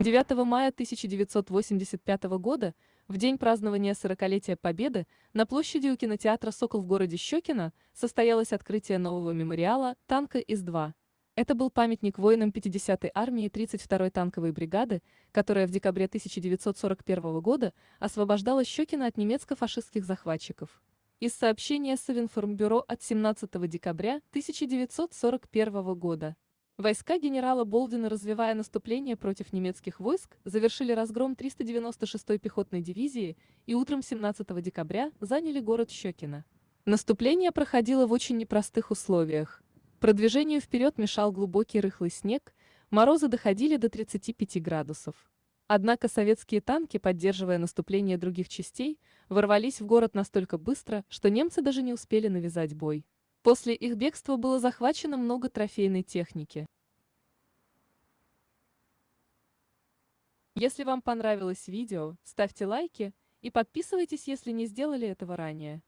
9 мая 1985 года, в день празднования 40-летия Победы, на площади у кинотеатра «Сокол» в городе Щекино состоялось открытие нового мемориала «Танка ИС-2». Это был памятник воинам 50-й армии 32-й танковой бригады, которая в декабре 1941 года освобождала Щекино от немецко-фашистских захватчиков. Из сообщения Совинформбюро от 17 декабря 1941 года. Войска генерала Болдина, развивая наступление против немецких войск, завершили разгром 396-й пехотной дивизии и утром 17 декабря заняли город Щекино. Наступление проходило в очень непростых условиях. Продвижению вперед мешал глубокий рыхлый снег, морозы доходили до 35 градусов. Однако советские танки, поддерживая наступление других частей, ворвались в город настолько быстро, что немцы даже не успели навязать бой. После их бегства было захвачено много трофейной техники. Если вам понравилось видео, ставьте лайки и подписывайтесь, если не сделали этого ранее.